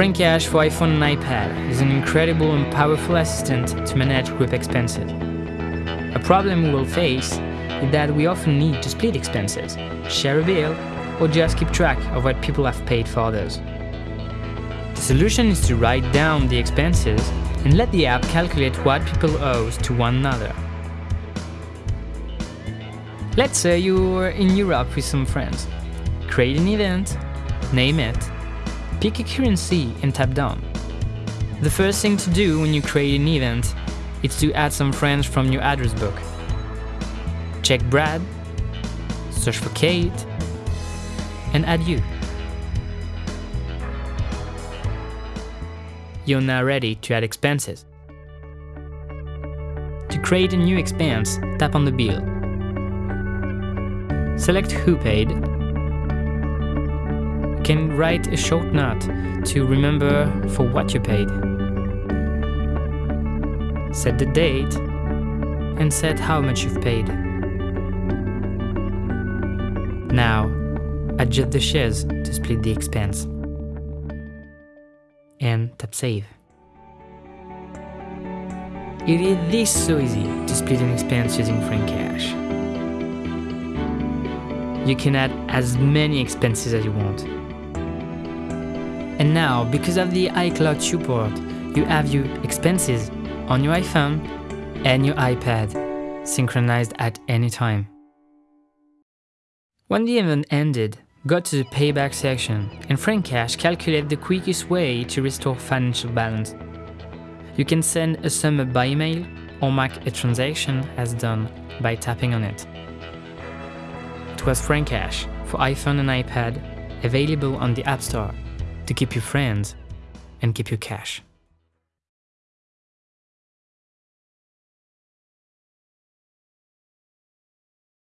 Francash for iPhone and iPad is an incredible and powerful assistant to manage group expenses. A problem we will face is that we often need to split expenses, share a bill, or just keep track of what people have paid for others. The solution is to write down the expenses and let the app calculate what people owe to one another. Let's say you're in Europe with some friends. Create an event, name it, pick a currency and tap done. The first thing to do when you create an event is to add some friends from your address book. Check Brad, search for Kate, and add you. You're now ready to add expenses. To create a new expense, tap on the bill. Select Who Paid. Can write a short note to remember for what you paid. Set the date and set how much you've paid. Now, adjust the shares to split the expense. And tap Save. It is this so easy to split an expense using Francash. You can add as many expenses as you want. And now, because of the iCloud support, you have your expenses on your iPhone and your iPad, synchronized at any time. When the event ended, go to the payback section and Francash calculate the quickest way to restore financial balance. You can send a sum by email or mark a transaction as done by tapping on it. It was Francash for iPhone and iPad, available on the App Store to keep your friends and keep your cash.